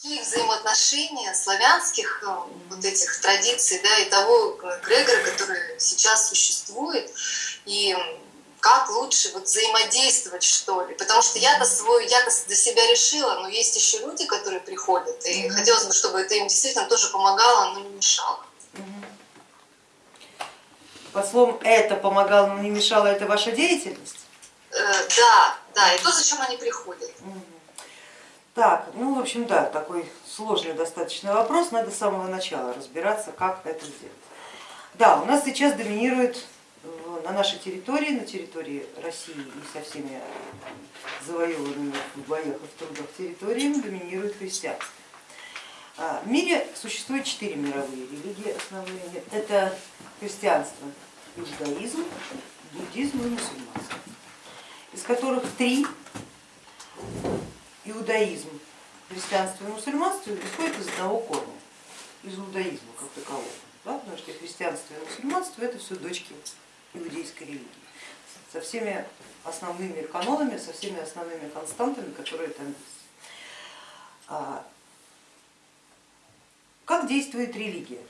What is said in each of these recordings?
какие взаимоотношения славянских э, вот этих традиций, да, и того эгрегора, который сейчас существует, и как лучше вот взаимодействовать, что ли. Потому что я-то свой, я-то для себя решила, но есть еще люди, которые приходят, и mm-hmm. хотелось бы, чтобы это им действительно тоже помогало, но не мешало. По словам это помогало, но не мешало, это ваша деятельность? Э, да, да, и то, зачем они приходят. Mm-hmm. Так, ну в общем да, такой сложный достаточно вопрос, надо с самого начала разбираться, как это сделать. Да, у нас сейчас доминирует на нашей территории, на территории России и со всеми завоеванными в боях и в трудах территориями доминирует христианство. А, в мире существует четыре мировые религии основные. Это христианство, иудаизм, буддизм и мусульманство, из которых три иудаизм, христианство и мусульманство исходят из одного корня, из иудаизма как такового. Да? Потому что христианство и мусульманство это все дочки иудейской религии со всеми основными канонами, со всеми основными константами, которые там есть. А, как действует религия,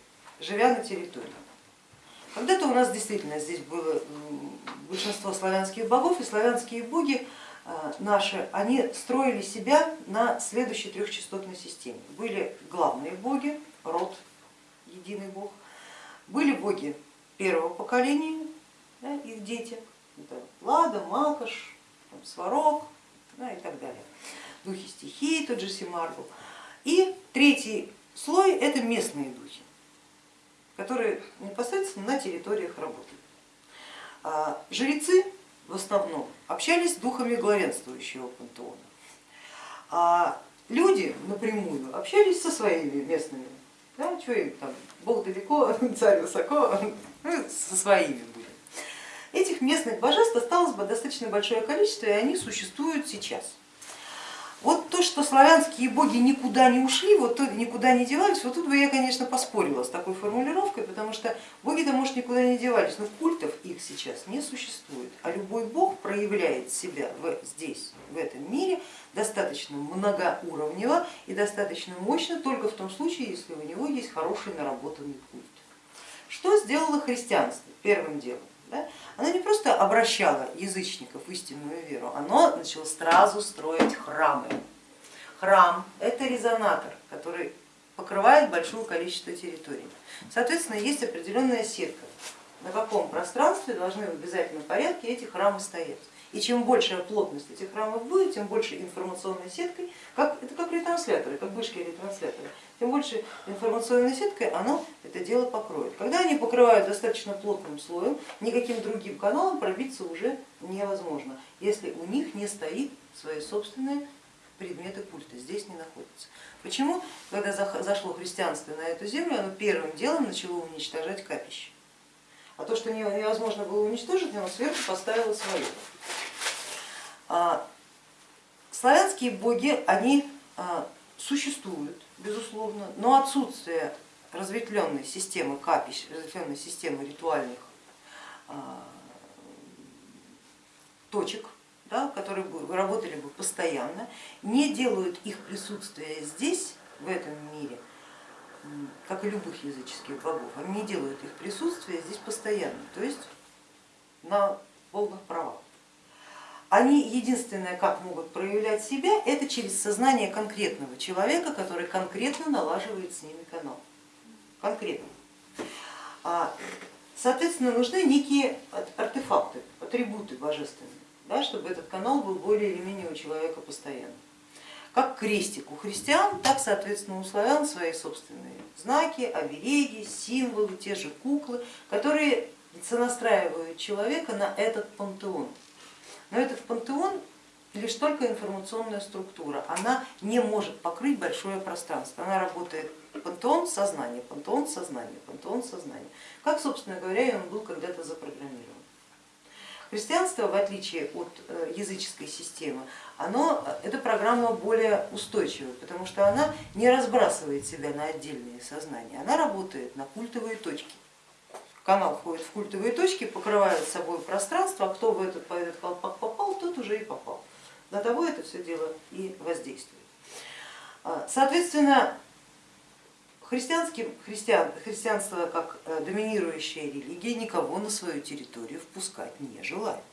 живя на территории? Когда-то у нас действительно здесь было большинство славянских богов, и славянские боги наши, они строили себя на следующей трехчастотной системе. Были главные боги, род, единый бог, были боги первого поколения, да, их дети, это Лада, Макаш, Сварог да, и так далее, духи стихии, тот же Симаргу. И третий слой это местные духи, которые непосредственно на территориях работают. А жрецы в основном общались с духами главенствующего пантеона, а люди напрямую общались со своими местными. Да, что им там, Бог далеко, царь высоко, ну, со своими были. Этих местных божеств осталось бы достаточно большое количество, и они существуют сейчас. Вот то, что славянские боги никуда не ушли, вот то, никуда не девались, вот тут бы я, конечно, поспорила с такой формулировкой, потому что боги-то, может, никуда не девались, но культов их сейчас не существует, а любой бог проявляет себя в, здесь, в этом мире, достаточно многоуровнево и достаточно мощно только в том случае, если у него есть хороший наработанный культ. Что сделало христианство первым делом? Да? Оно не просто обращало язычников в истинную веру, оно начало сразу строить храмы. Храм это резонатор, который покрывает большое количество территорий. Соответственно, есть определенная сетка, на каком пространстве должны в обязательном порядке эти храмы стоять. И чем большая плотность этих храмов будет, тем больше информационной сеткой, как, это как ретрансляторы, как вышки ретрансляторы, тем больше информационной сеткой оно это дело покроет. Когда они покрывают достаточно плотным слоем, никаким другим каналом пробиться уже невозможно, если у них не стоит свои собственные предметы культа, здесь не находятся. Почему, когда зашло христианство на эту землю, оно первым делом начало уничтожать капище? А то, что невозможно было уничтожить, оно сверху поставило свое. А, славянские боги, они а, существуют, безусловно, но отсутствие разветвленной системы капищ, разветвленной системы ритуальных а, точек, да, которые бы работали бы постоянно, не делают их присутствие здесь, в этом мире, как и любых языческих богов, они не делают их присутствие здесь постоянно, то есть на полных правах они единственное, как могут проявлять себя, это через сознание конкретного человека, который конкретно налаживает с ними канал. Конкретно. А, соответственно, нужны некие артефакты, атрибуты божественные, да, чтобы этот канал был более или менее у человека постоянно. Как крестик у христиан, так соответственно у славян свои собственные знаки, обереги, символы, те же куклы, которые сонастраивают человека на этот пантеон. Но этот пантеон лишь только информационная структура, она не может покрыть большое пространство, она работает пантеон сознания, пантеон сознания, пантеон сознания, как, собственно говоря, и он был когда-то запрограммирован. Христианство, в отличие от э, языческой системы, оно, эта программа более устойчивая, потому что она не разбрасывает себя на отдельные сознания, она работает на культовые точки канал входит в культовые точки, покрывает собой пространство, а кто в этот, этот колпак попал, тот уже и попал. На того это все дело и воздействует. Соответственно, христианским, христиан, христианство как доминирующая религия никого на свою территорию впускать не желает.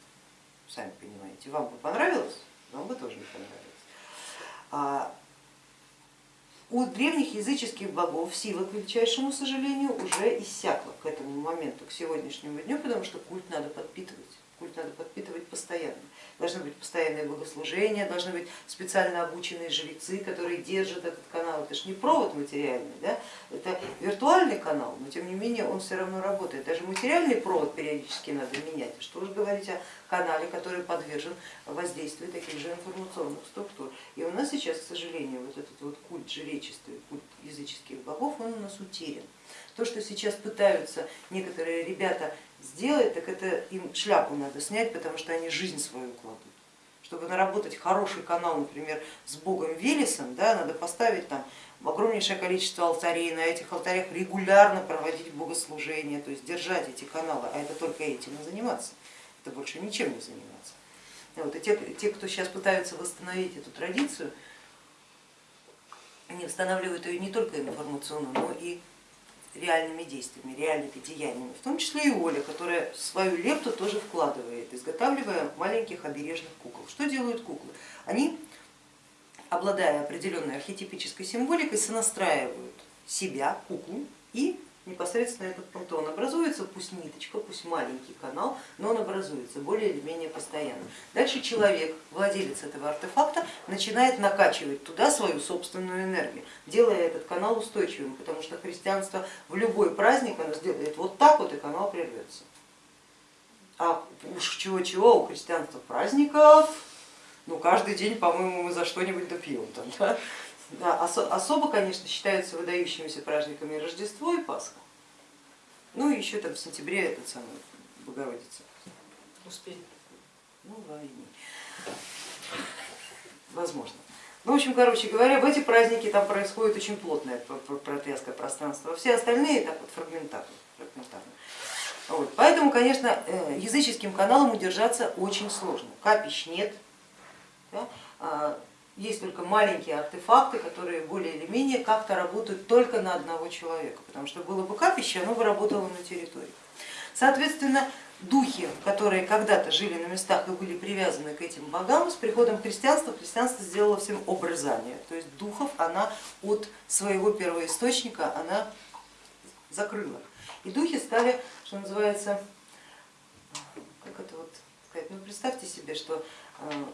Сами понимаете, вам бы понравилось, вам бы тоже не понравилось. У древних языческих богов сила, к величайшему сожалению, уже иссякла к этому моменту, к сегодняшнему дню, потому что культ надо подпитывать. Культ надо подпитывать постоянно. Должны быть постоянные богослужения, должны быть специально обученные жрецы, которые держат этот канал. Это же не провод материальный, да? это виртуальный канал, но тем не менее он все равно работает. Даже материальный провод периодически надо менять. Что уж говорить о канале, который подвержен воздействию таких же информационных структур. И у нас сейчас, к сожалению, вот этот вот культ жречества, культ языческих богов, он у нас утерян. То, что сейчас пытаются некоторые ребята сделать, так это им шляпу надо снять, потому что они жизнь свою кладут. Чтобы наработать хороший канал, например, с богом Велесом, да, надо поставить там огромнейшее количество алтарей, на этих алтарях регулярно проводить богослужения, то есть держать эти каналы, а это только этим и заниматься, это больше ничем не заниматься. Вот, и те, те, кто сейчас пытаются восстановить эту традицию, они восстанавливают ее не только информационно, но и реальными действиями, реальными деяниями, в том числе и Оля, которая свою лепту тоже вкладывает, изготавливая маленьких обережных кукол. Что делают куклы? Они, обладая определенной архетипической символикой, сонастраивают себя, куклу, и непосредственно этот пантеон образуется, пусть ниточка, пусть маленький канал, но он образуется более или менее постоянно. Дальше человек, владелец этого артефакта, начинает накачивать туда свою собственную энергию, делая этот канал устойчивым, потому что христианство в любой праздник оно сделает вот так вот и канал прервется. А уж чего-чего у христианства праздников, ну каждый день, по-моему, мы за что-нибудь допьем там. Да? Да, особо, конечно, считаются выдающимися праздниками Рождество и Пасха. Ну и еще там в сентябре этот самый Богородица. Успели. Ну, во Возможно. Ну, в общем, короче говоря, в эти праздники там происходит очень плотная протряска пространства, а все остальные так вот фрагментарно. фрагментарно. Вот. Поэтому, конечно, э, языческим каналом удержаться очень сложно. Капищ нет, да? Есть только маленькие артефакты, которые более или менее как-то работают только на одного человека, потому что было бы капище, оно бы работало на территории. Соответственно, духи, которые когда-то жили на местах и были привязаны к этим богам, с приходом христианства, христианство сделало всем обрезание, то есть духов она от своего первоисточника она закрыла. И духи стали, что называется, как это вот сказать, ну представьте себе, что э,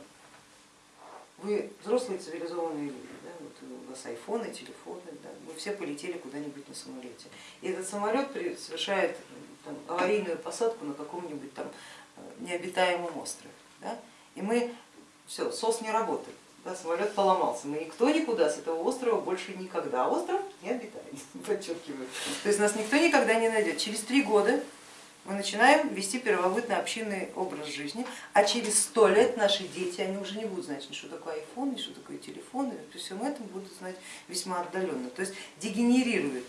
вы взрослые цивилизованные люди, да, вот у вас айфоны, телефоны, да, вы все полетели куда-нибудь на самолете. И этот самолет совершает там, аварийную посадку на каком-нибудь там э, необитаемом острове. Да, и мы, все, СОС не работает, да, самолет поломался, мы никто никуда с этого острова больше никогда, остров не обитаем, подчеркиваю. То есть нас никто никогда не найдет. Через три года мы начинаем вести первобытно-общинный образ жизни, а через сто лет наши дети, они уже не будут знать, что такое iPhone, что такое телефон, и при всем этом будут знать весьма отдаленно. То есть дегенерирует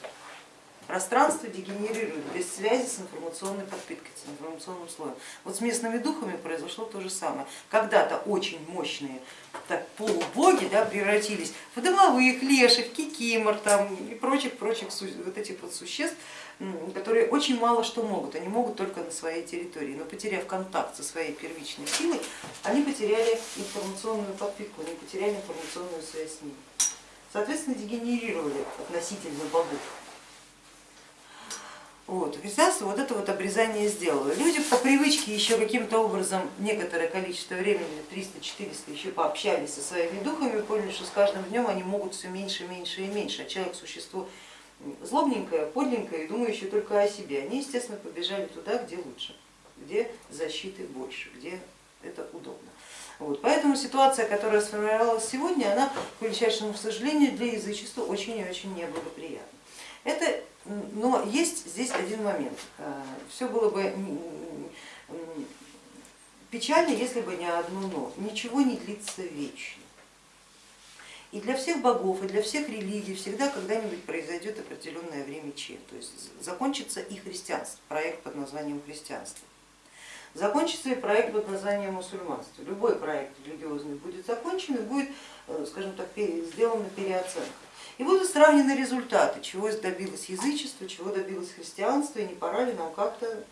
пространство, дегенерирует без связи с информационной подпиткой, с информационным слоем. Вот с местными духами произошло то же самое. Когда-то очень мощные так, полубоги да, превратились в домовых, леших, кикимор там, и прочих-прочих вот этих вот существ, которые очень мало что могут, они могут только на своей территории, но потеряв контакт со своей первичной силой, они потеряли информационную подпитку, они потеряли информационную связь с ними. Соответственно, дегенерировали относительно богов. Вот, христианство вот это вот обрезание сделало. Люди по привычке еще каким-то образом некоторое количество времени, 300-400, еще пообщались со своими духами, поняли, что с каждым днем они могут все меньше, меньше и меньше, а человек существо злобненькая, подленькая и думающая только о себе. Они, естественно, побежали туда, где лучше, где защиты больше, где это удобно. Вот. Поэтому ситуация, которая сформировалась сегодня, она, к величайшему сожалению, для язычества очень и очень неблагоприятна. Это, но есть здесь один момент. Э, Все было бы печально, если бы не одно но. Ничего не длится вечно. И для всех богов, и для всех религий всегда когда-нибудь произойдет определенное время че, то есть закончится и христианство, проект под названием христианство. закончится и проект под названием мусульманство. Любой проект религиозный будет закончен и будет, э, скажем так, сделана переоценка. И будут сравнены результаты, чего добилось язычество, чего добилось христианство, и не пора ли нам как-то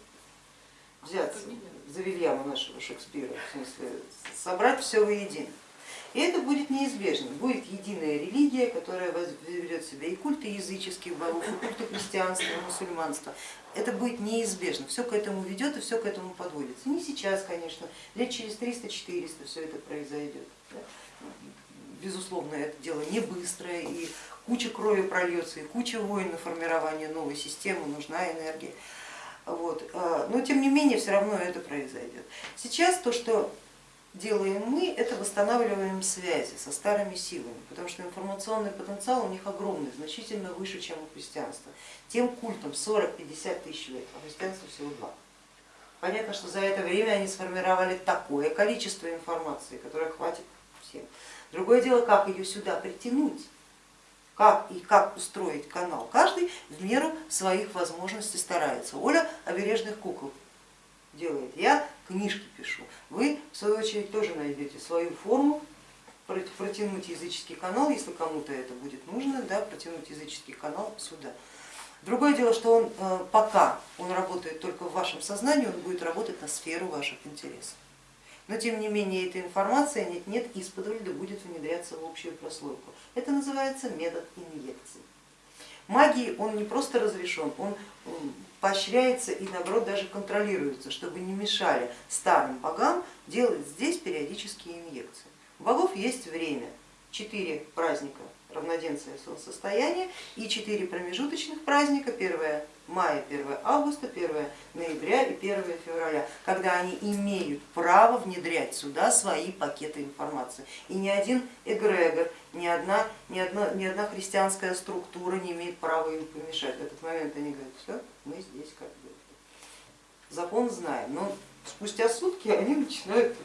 взяться за Вильяма нашего Шекспира, в смысле собрать все воедино. И это будет неизбежно, будет единая религия, которая ведет себя и культы языческих богов, и культы христианства, и мусульманства. Это будет неизбежно, все к этому ведет и все к этому подводится. Не сейчас, конечно, лет через 300-400 все это произойдет. Безусловно, это дело не быстрое, и куча крови прольется, и куча войн на формирование новой системы, нужна энергия. Вот. А, но тем не менее все равно это произойдет. Сейчас то, что делаем мы, это восстанавливаем связи со старыми силами, потому что информационный потенциал у них огромный, значительно выше, чем у христианства. Тем культом 40-50 тысяч лет, а христианство всего два. Понятно, что за это время они сформировали такое количество информации, которое хватит всем. Другое дело, как ее сюда притянуть, как и как устроить канал. Каждый в меру своих возможностей старается. Оля обережных кукол делает, я книжки пишу. Вы в свою очередь тоже найдете свою форму, протянуть языческий канал, если кому-то это будет нужно, да, протянуть языческий канал сюда. Другое дело, что он э, пока он работает только в вашем сознании, он будет работать на сферу ваших интересов. Но тем не менее эта информация нет-нет из-под да будет внедряться в общую прослойку. Это называется метод инъекции. Магии он не просто разрешен, он поощряется и наоборот даже контролируется, чтобы не мешали старым богам делать здесь периодические инъекции. У богов есть время, четыре праздника равноденствия солнцестояния и четыре промежуточных праздника, 1 мая, 1 августа, 1 ноября и 1 февраля, когда они имеют право внедрять сюда свои пакеты информации. И ни один эгрегор, ни одна, ни, одна, ни одна христианская структура не имеет права им помешать. В этот момент они говорят, все, мы здесь как бы закон знаем, но спустя сутки они начинают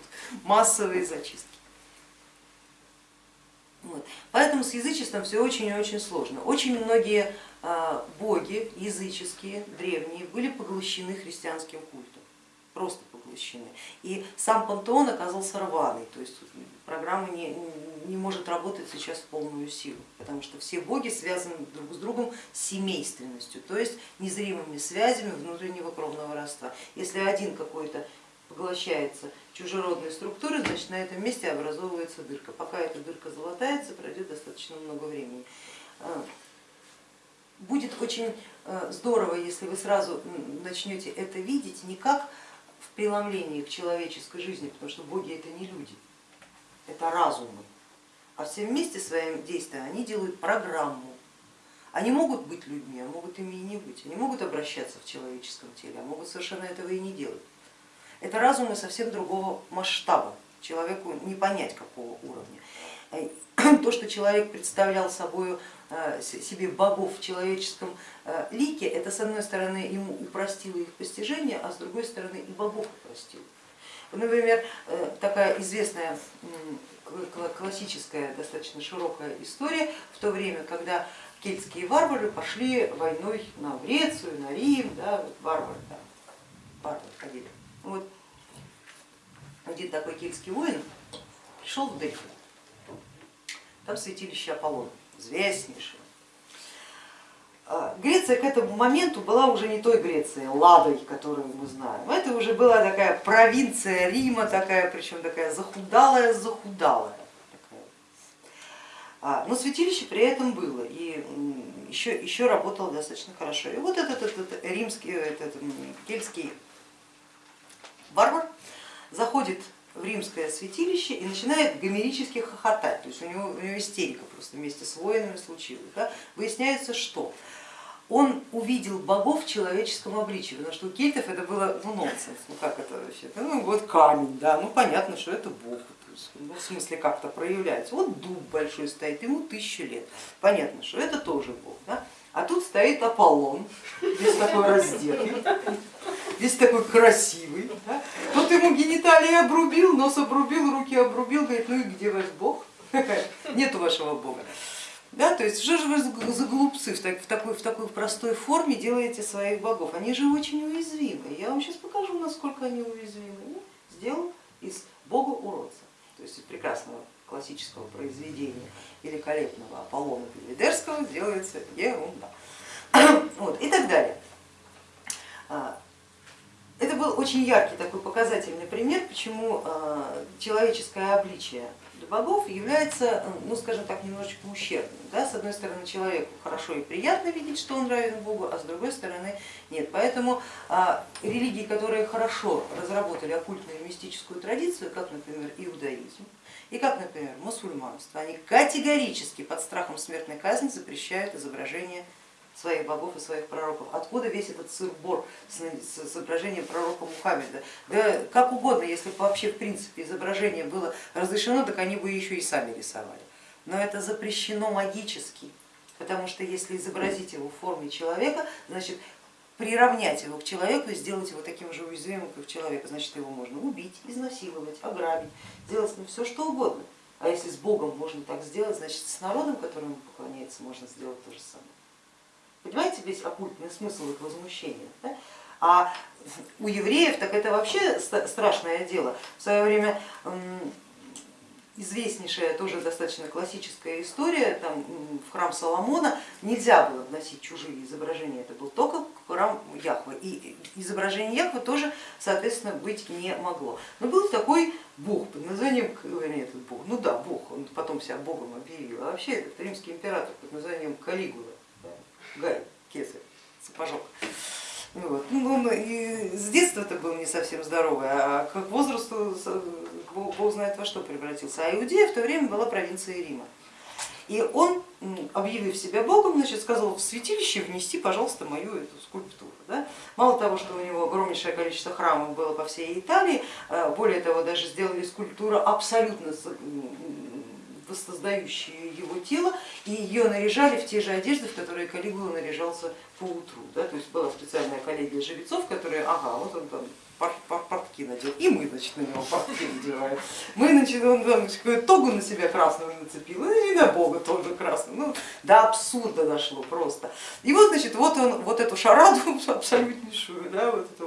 массовые зачистки. Вот. Поэтому с язычеством все очень и очень сложно. Очень многие а, боги языческие, древние, были поглощены христианским культом, просто поглощены. И сам пантеон оказался рваный, то есть программа не, не может работать сейчас в полную силу, потому что все боги связаны друг с другом семейственностью, то есть незримыми связями внутреннего кровного родства. Если один какой-то поглощается чужеродной структуры, значит на этом месте образовывается дырка. Пока эта дырка залатается, пройдет достаточно много времени. А, будет очень э, здорово, если вы сразу начнете это видеть не как в преломлении к человеческой жизни, потому что боги это не люди, это разумы, а все вместе своим действием они делают программу. Они могут быть людьми, а могут ими и не быть. Они могут обращаться в человеческом теле, а могут совершенно этого и не делать. Это разумы совсем другого масштаба, человеку не понять какого уровня. Э, то, что человек представлял собой э, себе богов в человеческом э, лике, это с одной стороны ему упростило их постижение, а с другой стороны и богов упростило. Например, такая известная классическая, достаточно широкая история в то время, когда кельтские варвары пошли войной на Грецию, на Рим, да, вот варвары, да, варвары ходили. Вот один такой кельтский воин пришел в Дельфы, там святилище Аполлона, известнейшее. А, Греция к этому моменту была уже не той Грецией, Ладой, которую мы знаем. Это уже была такая провинция Рима, такая, причем такая захудалая, захудалая. А, но святилище при этом было и еще, еще работало достаточно хорошо. И вот этот, этот римский, этот кельтский варвар заходит в римское святилище и начинает гомерически хохотать, то есть у него, у него истерика просто вместе с воинами случилась. Да? Выясняется, что он увидел богов в человеческом обличии, потому что у кельтов это было ну, нонсенс, ну как это вообще, ну вот камень, да, ну понятно, что это бог, ну, в смысле как-то проявляется. Вот дуб большой стоит, ему тысячу лет, понятно, что это тоже бог. Да? А тут стоит Аполлон, весь такой раздетый, весь такой красивый. Да? Тут ему гениталии обрубил, нос обрубил, руки обрубил, говорит, ну и где ваш бог? Нету вашего бога. Да, то есть что же вы за голубцы в, так, в, такой, в такой простой форме делаете своих богов? Они же очень уязвимы. Я вам сейчас покажу, насколько они уязвимы. Ну, сделал из бога уродца, то есть из прекрасного классического произведения великолепного Аполлона Белvedерского делается ерунда. Вот, и так далее. А, это был очень яркий такой показательный пример, почему а, человеческое обличие для богов является, ну скажем так, немножечко ущербным. Да? С одной стороны, человеку хорошо и приятно видеть, что он равен Богу, а с другой стороны нет. Поэтому а, религии, которые хорошо разработали оккультную и мистическую традицию, как, например, иудаизм, и как, например, мусульманство, они категорически под страхом смертной казни запрещают изображение своих богов и своих пророков. Откуда весь этот сыр-бор с изображением пророка Мухаммеда? Да как угодно, если бы вообще в принципе изображение было разрешено, так они бы еще и сами рисовали. Но это запрещено магически, потому что если изобразить его в форме человека, значит приравнять его к человеку и сделать его таким же уязвимым, как человека, значит его можно убить, изнасиловать, ограбить, сделать ним все что угодно. А если с Богом можно так сделать, значит с народом, которому поклоняется, можно сделать то же самое. Понимаете весь оккультный смысл их возмущения? Да? А у евреев так это вообще страшное дело. В свое время известнейшая, тоже достаточно классическая история, там в храм Соломона нельзя было вносить чужие изображения, это был только храм Яхвы, и изображение Яхвы тоже, соответственно, быть не могло. Но был такой бог под названием, этот бог, ну да, бог, он потом себя богом объявил, а вообще этот римский император под названием Калигула, Гай, кесарь, сапожок. Ну вот. Ну, он и с детства это был не совсем здоровый, а к возрасту Бог знает во что превратился. А Иудея в то время была провинцией Рима. И он, объявив себя Богом, значит, сказал в святилище внести, пожалуйста, мою эту скульптуру. Да? Мало того, что у него огромнейшее количество храмов было по всей Италии, э, более того, даже сделали скульптуру абсолютно воссоздающие его тело, и ее наряжали в те же одежды, в которые Калигула наряжался по утру. Да? То есть была специальная коллегия жрецов, которые, ага, вот он там портки надел, и мы значит, на него портки надеваем. Мы значит, он там, тогу на себя красную нацепил, и на Бога тоже красную. Ну, до абсурда дошло просто. И вот, значит, вот он вот эту шараду абсолютнейшую, да, вот это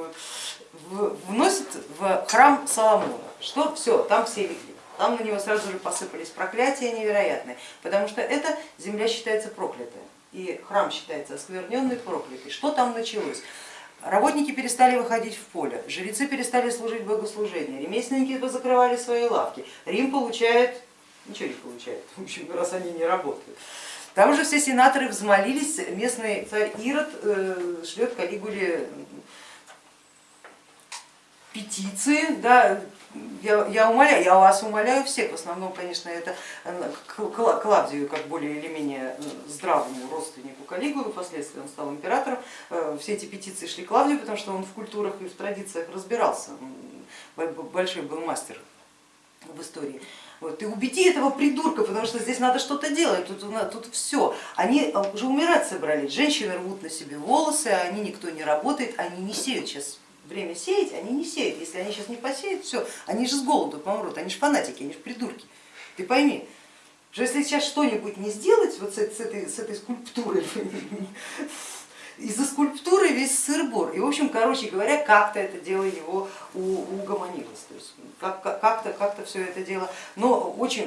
вот, вносит в храм Соломона. Что все, там все. Там на него сразу же посыпались проклятия невероятные, потому что эта земля считается проклятой, и храм считается оскверненный, проклятый. Что там началось? Работники перестали выходить в поле, жрецы перестали служить богослужение, ремесленники закрывали свои лавки, Рим получает, ничего не получает, в общем, раз они не работают. Там же все сенаторы взмолились, местный царь Ирод э, шлет Калигуле петиции, да, я, я умоляю, я вас умоляю всех, в основном, конечно, это э, Клавдию, как более или менее э, здравому родственнику Калигулы, впоследствии он стал императором, э, все эти петиции шли Клавдию, потому что он в культурах и в традициях разбирался, большой был мастер в истории. Вот, и убеди этого придурка, потому что здесь надо что-то делать, тут, тут все. Они уже умирать собрались, женщины рвут на себе волосы, они никто не работает, они не сеют сейчас время сеять, они не сеют. Если они сейчас не посеют, все, они же с голоду помрут, они же фанатики, они же придурки. Ты пойми, что если сейчас что-нибудь не сделать вот с, этой, с этой скульптурой, из-за скульптуры весь сыр-бор. И в общем, короче говоря, как-то это дело его угомонилось. То есть как-то как -то, все это дело, но очень,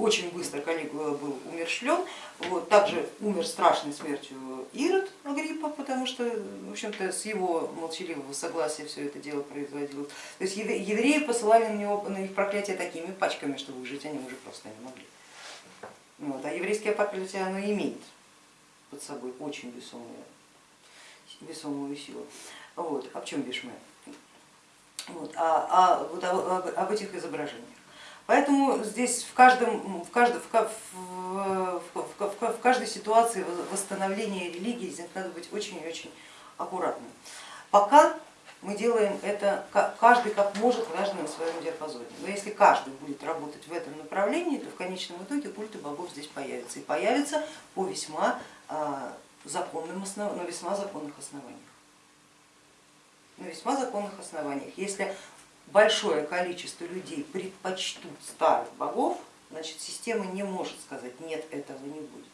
очень быстро Калигула был умершлен, вот, также умер страшной смертью Ирод Агриппа, потому что в общем-то с его молчаливого согласия все это дело производилось. То есть евреи посылали на, него, на их проклятие такими пачками, что выжить они уже просто не могли. Вот, а еврейское проклятие оно имеет под собой очень весомую, весомую силу. Вот. В чем бишь мы? Вот. А, а вот об, об этих изображениях. Поэтому здесь в, каждом, в, каждом, в, в, в, в каждой ситуации восстановления религии здесь надо быть очень-очень аккуратным. Пока мы делаем это каждый как может, каждый на своем диапазоне. Но если каждый будет работать в этом направлении, то в конечном итоге культы богов здесь появятся. И появятся по весьма законным основ... на весьма законных основаниях. На весьма законных основаниях. Если большое количество людей предпочтут старых богов, значит система не может сказать нет, этого не будет.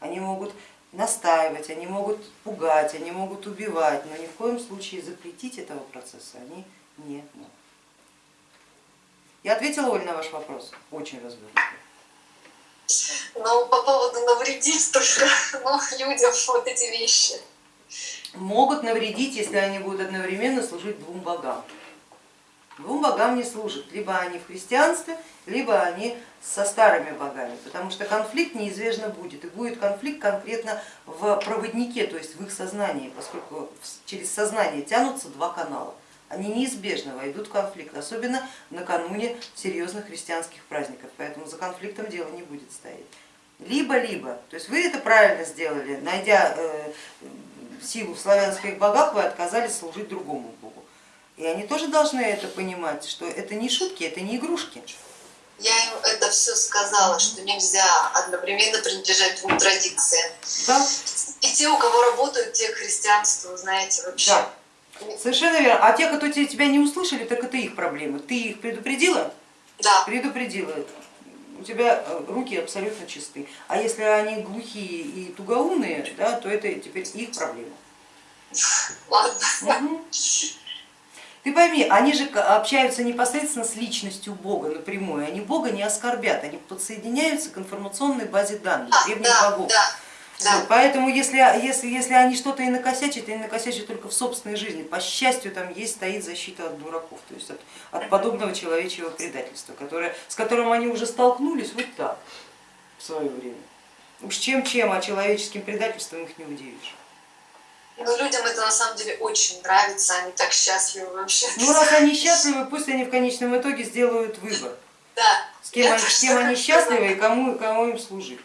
Они могут настаивать, они могут пугать, они могут убивать, но ни в коем случае запретить этого процесса они не могут. Я ответила, Оль, на ваш вопрос, очень развернуто. Но по поводу навредить только ну, людям вот эти вещи. Могут навредить, если они будут одновременно служить двум богам. Двум богам не служат, либо они в христианстве, либо они со старыми богами, потому что конфликт неизбежно будет, и будет конфликт конкретно в проводнике, то есть в их сознании, поскольку через сознание тянутся два канала. Они неизбежно войдут в конфликт, особенно накануне серьезных христианских праздников, поэтому за конфликтом дело не будет стоять. Либо-либо, то есть вы это правильно сделали, найдя э, силу в славянских богах, вы отказались служить другому богу. И они тоже должны это понимать, что это не шутки, это не игрушки. Я им это все сказала, что нельзя одновременно принадлежать двум традициям. Да. И те, у кого работают, те христианство, знаете, вообще. Да. Совершенно верно. А те, кто тебя не услышали, так это их проблемы. Ты их предупредила? Да. Предупредила. У тебя э, руки абсолютно чисты. А если они глухие и тугоумные, да, то это теперь их проблема. Ладно. Угу. Ты пойми, они же общаются непосредственно с личностью Бога напрямую, они Бога не оскорбят, они подсоединяются к информационной базе данных а, древних богов. Да. Да. Поэтому если, если, если они что-то и накосячат, они накосячат только в собственной жизни. По счастью, там есть, стоит защита от дураков, то есть от, от подобного человечьего предательства, которое, с которым они уже столкнулись вот так в свое время. Уж чем-чем, а человеческим предательством их не удивишь. Но людям это на самом деле очень нравится, они так счастливы вообще. Ну раз они счастливы, пусть они в конечном итоге сделают выбор. Да. С кем, они, с кем они счастливы и кому, кому им служить.